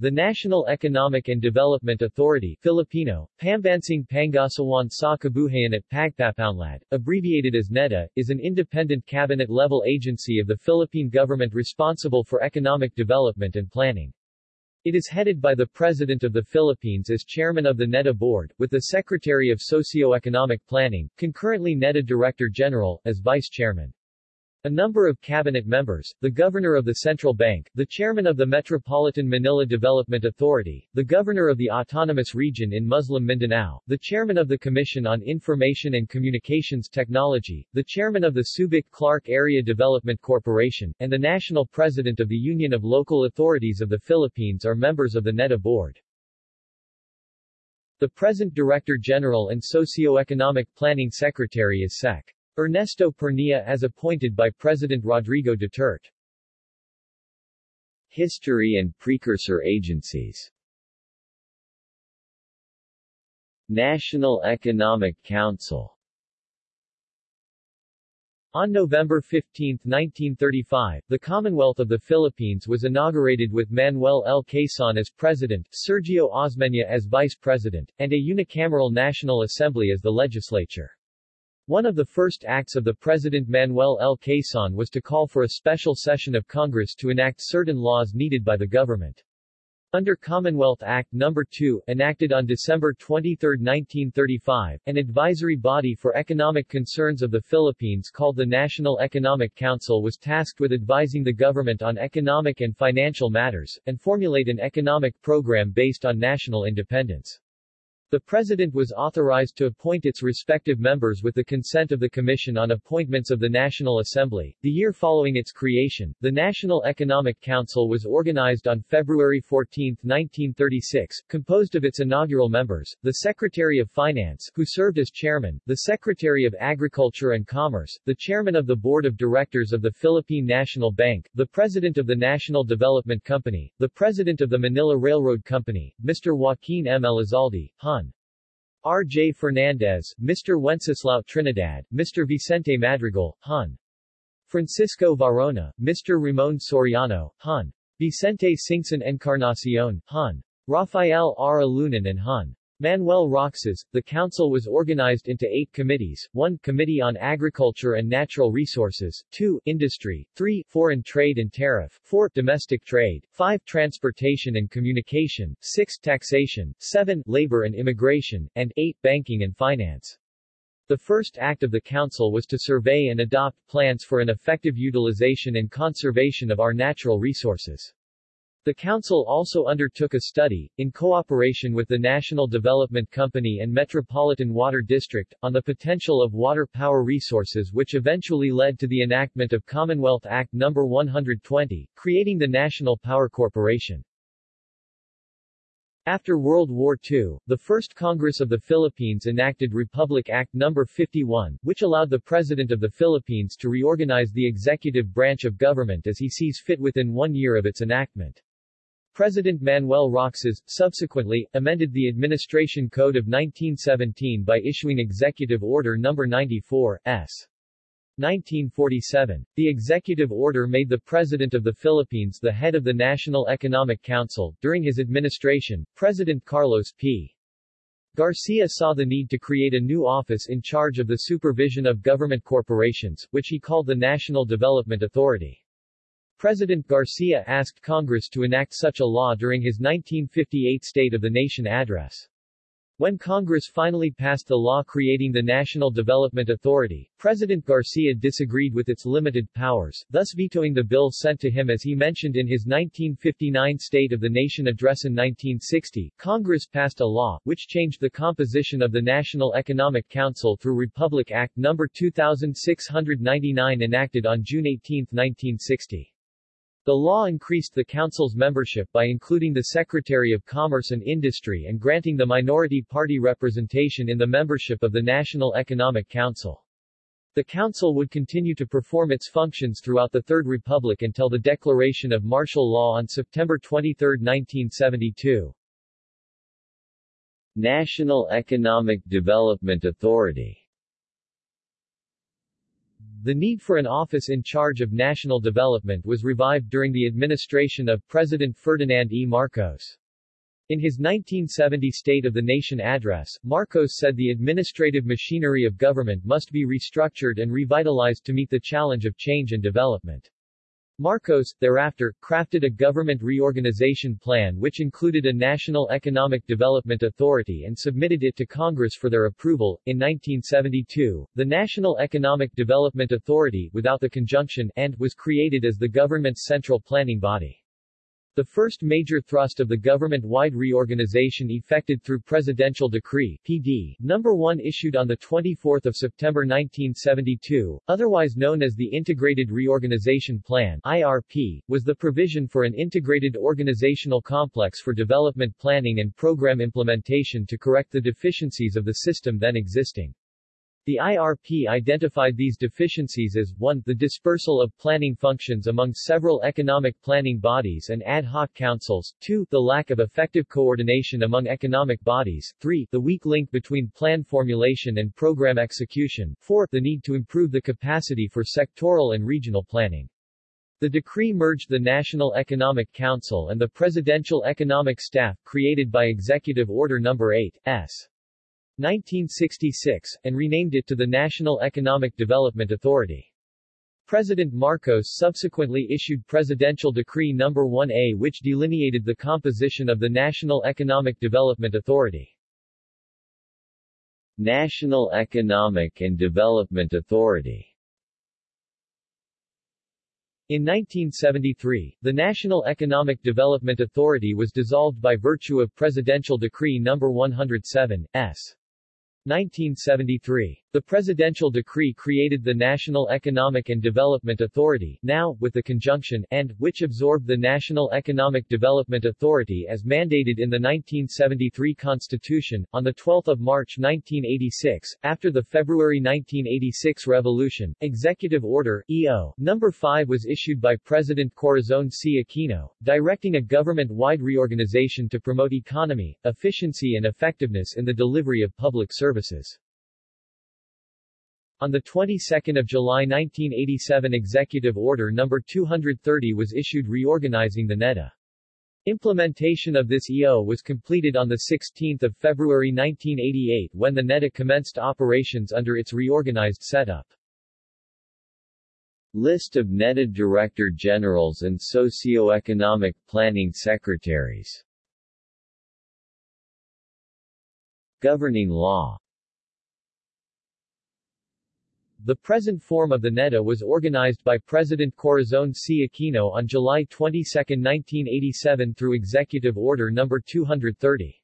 The National Economic and Development Authority Filipino, Pambansang Pangasiwaan sa Kabuhayan at Pagpapaunlad, abbreviated as NEDA, is an independent cabinet-level agency of the Philippine government responsible for economic development and planning. It is headed by the President of the Philippines as chairman of the NEDA board, with the Secretary of Socio-Economic Planning, concurrently NEDA Director General, as vice chairman. A number of cabinet members, the governor of the central bank, the chairman of the Metropolitan Manila Development Authority, the governor of the autonomous region in Muslim Mindanao, the chairman of the Commission on Information and Communications Technology, the chairman of the Subic Clark Area Development Corporation, and the national president of the Union of Local Authorities of the Philippines are members of the NEDA board. The present Director General and Socio-Economic Planning Secretary is Sec. Ernesto Pernia as appointed by President Rodrigo Duterte. History and precursor agencies National Economic Council on November 15, 1935, the Commonwealth of the Philippines was inaugurated with Manuel L. Quezon as president, Sergio Osmeña as vice president, and a unicameral National Assembly as the legislature. One of the first acts of the President Manuel L. Quezon was to call for a special session of Congress to enact certain laws needed by the government. Under Commonwealth Act No. 2, enacted on December 23, 1935, an advisory body for economic concerns of the Philippines called the National Economic Council was tasked with advising the government on economic and financial matters, and formulate an economic program based on national independence. The President was authorized to appoint its respective members with the consent of the Commission on Appointments of the National Assembly. The year following its creation, the National Economic Council was organized on February 14, 1936, composed of its inaugural members, the Secretary of Finance, who served as chairman, the Secretary of Agriculture and Commerce, the chairman of the Board of Directors of the Philippine National Bank, the president of the National Development Company, the president of the Manila Railroad Company, Mr. Joaquin M. Elizalde, Hun. R. J. Fernandez, Mr. Wenceslao Trinidad, Mr. Vicente Madrigal, Hun. Francisco Varona, Mr. Ramon Soriano, Hun. Vicente Singson Encarnacion, Hun. Rafael R. Alunan and Hun. Manuel Roxas, the council was organized into eight committees, 1 Committee on Agriculture and Natural Resources, 2 Industry, 3 Foreign Trade and Tariff, 4 Domestic Trade, 5 Transportation and Communication, 6 Taxation, 7 Labor and Immigration, and 8 Banking and Finance. The first act of the Council was to survey and adopt plans for an effective utilization and conservation of our natural resources. The Council also undertook a study, in cooperation with the National Development Company and Metropolitan Water District, on the potential of water power resources which eventually led to the enactment of Commonwealth Act No. 120, creating the National Power Corporation. After World War II, the First Congress of the Philippines enacted Republic Act No. 51, which allowed the President of the Philippines to reorganize the executive branch of government as he sees fit within one year of its enactment. President Manuel Roxas, subsequently, amended the Administration Code of 1917 by issuing Executive Order No. 94, S. 1947. The executive order made the President of the Philippines the head of the National Economic Council. During his administration, President Carlos P. Garcia saw the need to create a new office in charge of the supervision of government corporations, which he called the National Development Authority. President Garcia asked Congress to enact such a law during his 1958 State of the Nation address. When Congress finally passed the law creating the National Development Authority, President Garcia disagreed with its limited powers, thus vetoing the bill sent to him as he mentioned in his 1959 State of the Nation address in 1960. Congress passed a law, which changed the composition of the National Economic Council through Republic Act No. 2699 enacted on June 18, 1960. The law increased the Council's membership by including the Secretary of Commerce and Industry and granting the minority party representation in the membership of the National Economic Council. The Council would continue to perform its functions throughout the Third Republic until the declaration of martial law on September 23, 1972. National Economic Development Authority The need for an office in charge of national development was revived during the administration of President Ferdinand E. Marcos. In his 1970 State of the Nation address, Marcos said the administrative machinery of government must be restructured and revitalized to meet the challenge of change and development. Marcos, thereafter, crafted a government reorganization plan which included a National Economic Development Authority and submitted it to Congress for their approval. In 1972, the National Economic Development Authority, without the conjunction and, was created as the government's central planning body. The first major thrust of the government-wide reorganization effected through Presidential Decree PD No. 1 issued on 24 September 1972, otherwise known as the Integrated Reorganization Plan IRP, was the provision for an integrated organizational complex for development planning and program implementation to correct the deficiencies of the system then existing. The IRP identified these deficiencies as 1. The dispersal of planning functions among several economic planning bodies and ad hoc councils, 2. The lack of effective coordination among economic bodies, 3. The weak link between plan formulation and program execution, 4. The need to improve the capacity for sectoral and regional planning. The decree merged the National Economic Council and the Presidential Economic Staff created by Executive Order No. 8, S. 1966, and renamed it to the National Economic Development Authority. President Marcos subsequently issued Presidential Decree No. 1A which delineated the composition of the National Economic Development Authority. National Economic and Development Authority in 1973, the National Economic Development Authority was dissolved by virtue of Presidential Decree No. 107, S. 1973. The presidential decree created the National Economic and Development Authority now, with the conjunction, and, which absorbed the National Economic Development Authority as mandated in the 1973 Constitution. On 12 March 1986, after the February 1986 Revolution, Executive Order, EO, No. 5 was issued by President Corazon C. Aquino, directing a government-wide reorganization to promote economy, efficiency and effectiveness in the delivery of public services. On the 22nd of July 1987 Executive Order No. 230 was issued reorganizing the NEDA. Implementation of this EO was completed on 16 February 1988 when the NEDA commenced operations under its reorganized setup. List of NEDA Director Generals and Socio-Economic Planning Secretaries Governing Law the present form of the NEDA was organized by President Corazon C. Aquino on July 22, 1987 through Executive Order No. 230.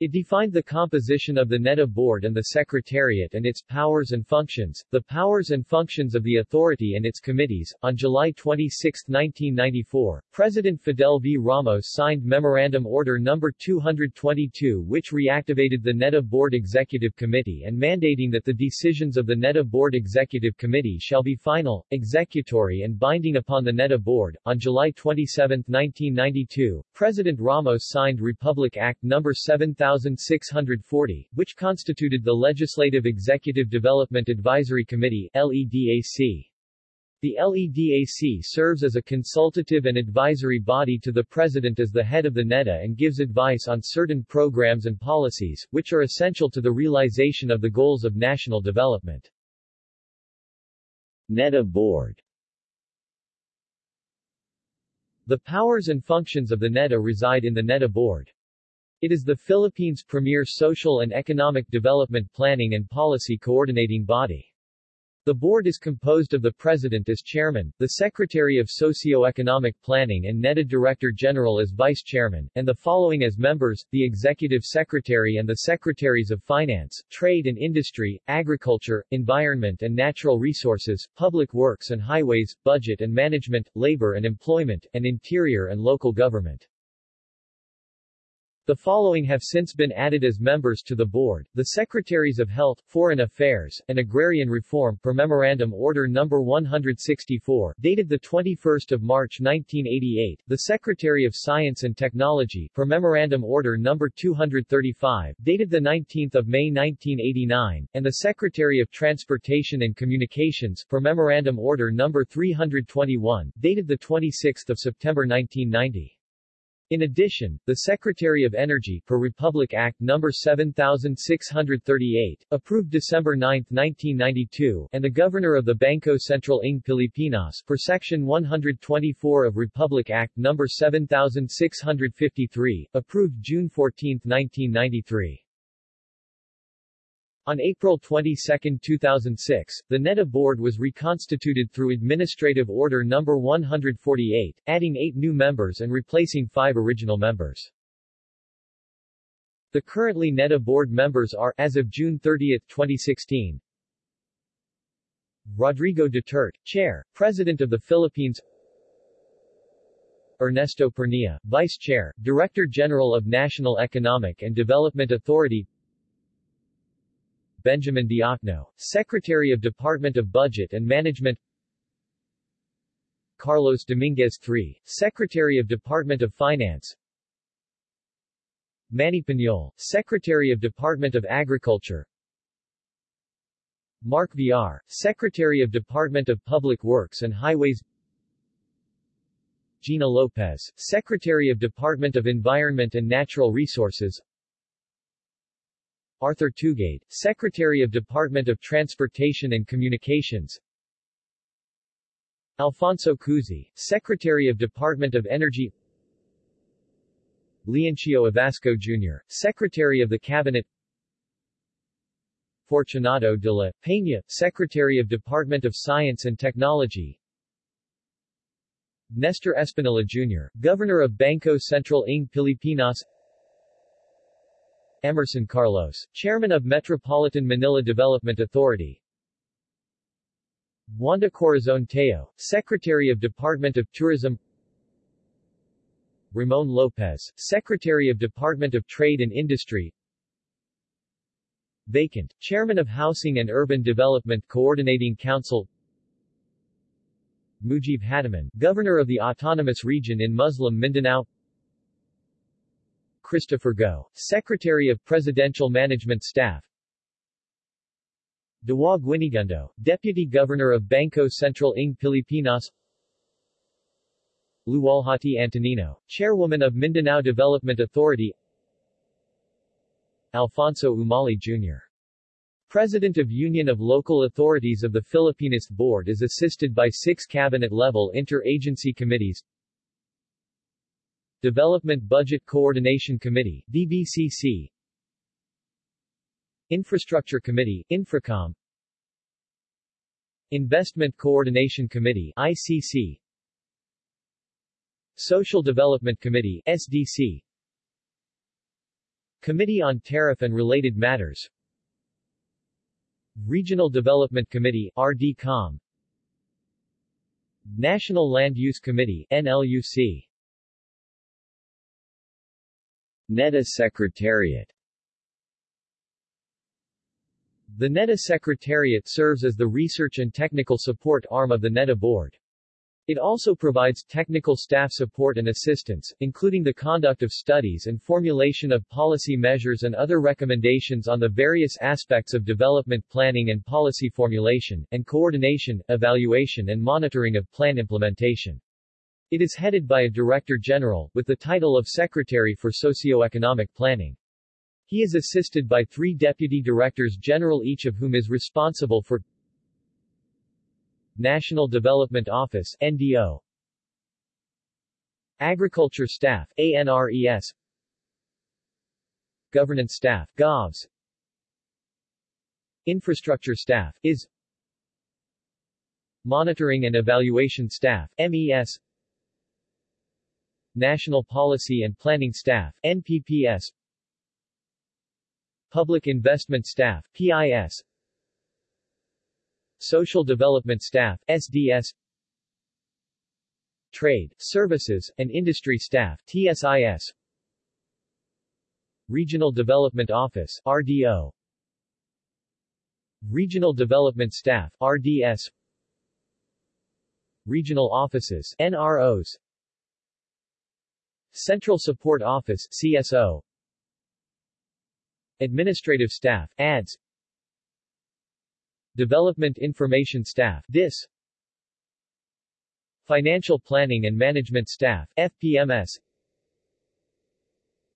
It defined the composition of the NEDA board and the Secretariat and its powers and functions, the powers and functions of the authority and its committees. On July 26, 1994, President Fidel V. Ramos signed Memorandum Order No. 222 which reactivated the NEDA Board Executive Committee and mandating that the decisions of the NEDA Board Executive Committee shall be final, executory and binding upon the NEDA Board. On July 27, 1992, President Ramos signed Republic Act No. 7000 1640, which constituted the Legislative Executive Development Advisory Committee LEDAC. The LEDAC serves as a consultative and advisory body to the President as the head of the NEDA and gives advice on certain programs and policies, which are essential to the realization of the goals of national development. NEDA Board The powers and functions of the NEDA reside in the NEDA Board. It is the Philippines' premier social and economic development planning and policy coordinating body. The board is composed of the President as Chairman, the Secretary of Socio-Economic Planning and NEDA Director General as Vice Chairman, and the following as members, the Executive Secretary and the Secretaries of Finance, Trade and Industry, Agriculture, Environment and Natural Resources, Public Works and Highways, Budget and Management, Labor and Employment, and Interior and Local Government. The following have since been added as members to the board, the Secretaries of Health, Foreign Affairs, and Agrarian Reform per Memorandum Order No. 164, dated 21 March 1988, the Secretary of Science and Technology per Memorandum Order No. 235, dated 19 May 1989, and the Secretary of Transportation and Communications per Memorandum Order No. 321, dated 26 September 1990. In addition, the Secretary of Energy per Republic Act No. 7638, approved December 9, 1992, and the Governor of the Banco Central ng Pilipinas per Section 124 of Republic Act No. 7653, approved June 14, 1993. On April 22, 2006, the NEDA board was reconstituted through Administrative Order No. 148, adding eight new members and replacing five original members. The currently NEDA board members are, as of June 30, 2016, Rodrigo Duterte, Chair, President of the Philippines Ernesto Pernia, Vice Chair, Director General of National Economic and Development Authority Benjamin Diokno, Secretary of Department of Budget and Management. Carlos Dominguez III, Secretary of Department of Finance. Manny Piñol, Secretary of Department of Agriculture. Mark Villar, Secretary of Department of Public Works and Highways. Gina Lopez, Secretary of Department of Environment and Natural Resources Arthur Tugade, Secretary of Department of Transportation and Communications Alfonso Cusi, Secretary of Department of Energy Leoncio Evasco Jr., Secretary of the Cabinet Fortunato de la Peña, Secretary of Department of Science and Technology Nestor Espenilla Jr., Governor of Banco Central ng Pilipinas Emerson Carlos, Chairman of Metropolitan Manila Development Authority. Wanda Corazon Teo, Secretary of Department of Tourism. Ramon Lopez, Secretary of Department of Trade and Industry. Vacant, Chairman of Housing and Urban Development Coordinating Council. Mujiv Hataman, Governor of the Autonomous Region in Muslim Mindanao Christopher Go, Secretary of Presidential Management Staff. Diwa Guinigundo, Deputy Governor of Banco Central ng Pilipinas. Luwalhati Antonino, Chairwoman of Mindanao Development Authority. Alfonso Umali Jr. President of Union of Local Authorities of the Filipinist Board is assisted by six cabinet-level inter-agency committees Development Budget Coordination Committee DBCC Infrastructure Committee Infracom. Investment Coordination Committee ICC Social Development Committee SDC Committee on Tariff and Related Matters. Regional Development Committee RDCOM National Land Use Committee NLUC NEDA Secretariat The NEDA Secretariat serves as the research and technical support arm of the NEDA Board. It also provides technical staff support and assistance, including the conduct of studies and formulation of policy measures and other recommendations on the various aspects of development planning and policy formulation, and coordination, evaluation and monitoring of plan implementation. It is headed by a Director General, with the title of Secretary for Socio-Economic Planning. He is assisted by three Deputy Directors General each of whom is responsible for National Development Office NDO Agriculture Staff ANRES Governance Staff GOVS Infrastructure Staff IS Monitoring and Evaluation Staff MES National Policy and Planning Staff NPPS Public Investment Staff PIS Social Development Staff SDS Trade, Services, and Industry Staff TSIS Regional Development Office RDO Regional Development Staff RDS Regional Offices NROs Central Support Office CSO Administrative Staff ADS. Development Information Staff DIS Financial Planning and Management Staff FPMS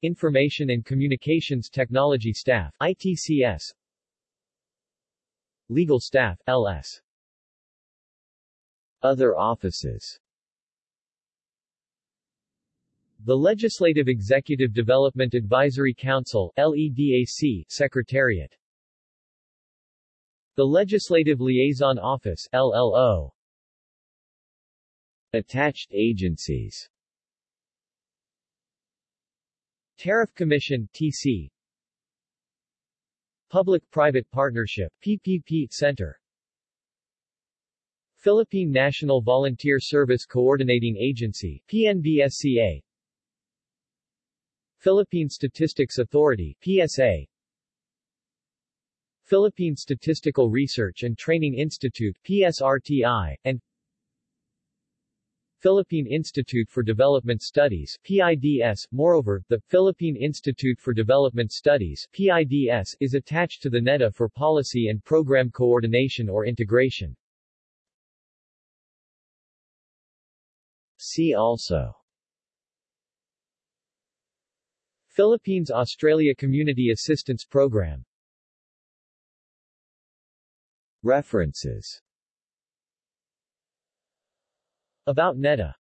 Information and Communications Technology Staff ITCS Legal Staff LS Other offices the Legislative Executive Development Advisory Council LEDAC Secretariat. The Legislative Liaison Office LLO Attached agencies. Tariff Commission TC Public-Private Partnership PPP Center. Philippine National Volunteer Service Coordinating Agency PNVSCA Philippine Statistics Authority PSA Philippine Statistical Research and Training Institute PSRTI and Philippine Institute for Development Studies PIDS. Moreover, the Philippine Institute for Development Studies PIDS is attached to the NEDA for policy and program coordination or integration. See also Philippines-Australia Community Assistance Program. References. About NEDA